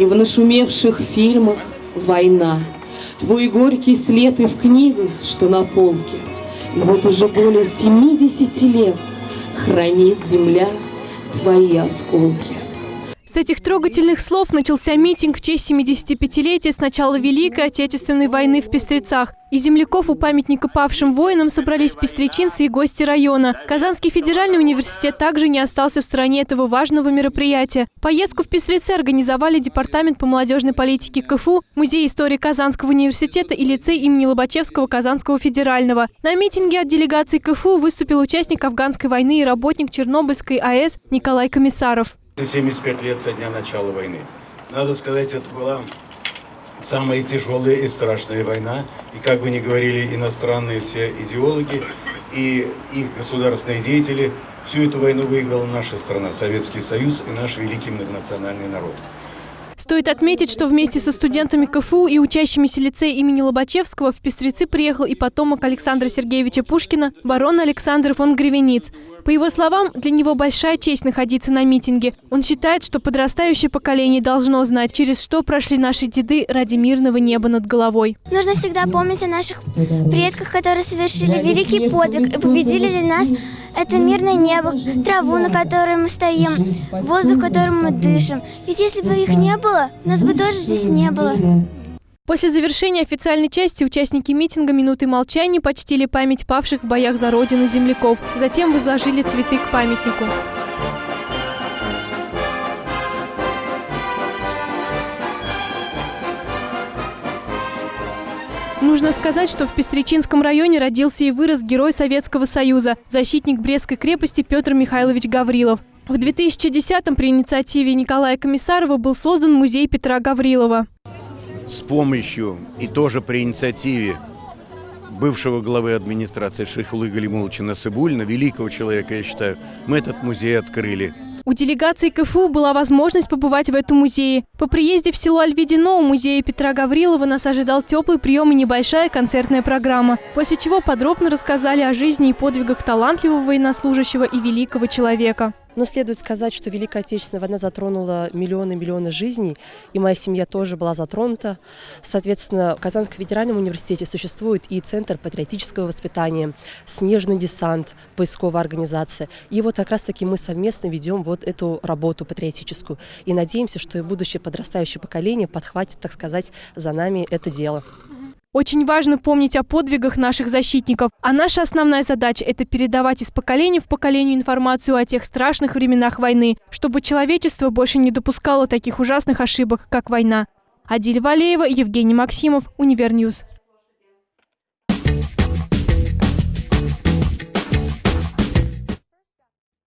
И в нашумевших фильмах война. Твой горький след и в книгах, что на полке. И вот уже более 70 лет хранит земля твои осколки. С этих трогательных слов начался митинг в честь 75-летия с начала Великой Отечественной войны в Пестрецах. Из земляков у памятника павшим воинам собрались пестречинцы и гости района. Казанский федеральный университет также не остался в стороне этого важного мероприятия. Поездку в Пестрецы организовали Департамент по молодежной политике КФУ, Музей истории Казанского университета и лицей имени Лобачевского Казанского федерального. На митинге от делегации КФУ выступил участник афганской войны и работник Чернобыльской АЭС Николай Комиссаров. 75 лет со дня начала войны. Надо сказать, это была самая тяжелая и страшная война. И как бы ни говорили иностранные все идеологи и их государственные деятели, всю эту войну выиграла наша страна, Советский Союз и наш великий многонациональный народ. Стоит отметить, что вместе со студентами КФУ и учащимися лицея имени Лобачевского в Пестрецы приехал и потомок Александра Сергеевича Пушкина, барон Александр фон Гревениц. По его словам, для него большая честь находиться на митинге. Он считает, что подрастающее поколение должно знать, через что прошли наши деды ради мирного неба над головой. Нужно всегда помнить о наших предках, которые совершили великий подвиг и победили для нас это мирное небо, траву, на которой мы стоим, воздух, которым мы дышим. Ведь если бы их не было, нас бы тоже здесь не было. После завершения официальной части участники митинга «Минуты молчания» почтили память павших в боях за родину земляков. Затем возложили цветы к памятнику. Нужно сказать, что в Пестричинском районе родился и вырос герой Советского Союза, защитник Брестской крепости Петр Михайлович Гаврилов. В 2010-м при инициативе Николая Комиссарова был создан музей Петра Гаврилова с помощью и тоже при инициативе бывшего главы администрации Шейхулы Галимуловича Насыбульна, великого человека, я считаю, мы этот музей открыли. У делегации КФУ была возможность побывать в этом музее. По приезде в село Альведино у музея Петра Гаврилова нас ожидал теплый прием и небольшая концертная программа, после чего подробно рассказали о жизни и подвигах талантливого военнослужащего и великого человека. Но следует сказать, что Великая Отечественная война затронула миллионы-миллионы жизней, и моя семья тоже была затронута. Соответственно, в Казанском федеральном университете существует и Центр патриотического воспитания, Снежный десант, поисковая организация. И вот как раз-таки мы совместно ведем вот эту работу патриотическую. И надеемся, что и будущее подрастающее поколение подхватит, так сказать, за нами это дело. Очень важно помнить о подвигах наших защитников. А наша основная задача – это передавать из поколения в поколение информацию о тех страшных временах войны, чтобы человечество больше не допускало таких ужасных ошибок, как война. Адиль Валеева, Евгений Максимов, Универньюз.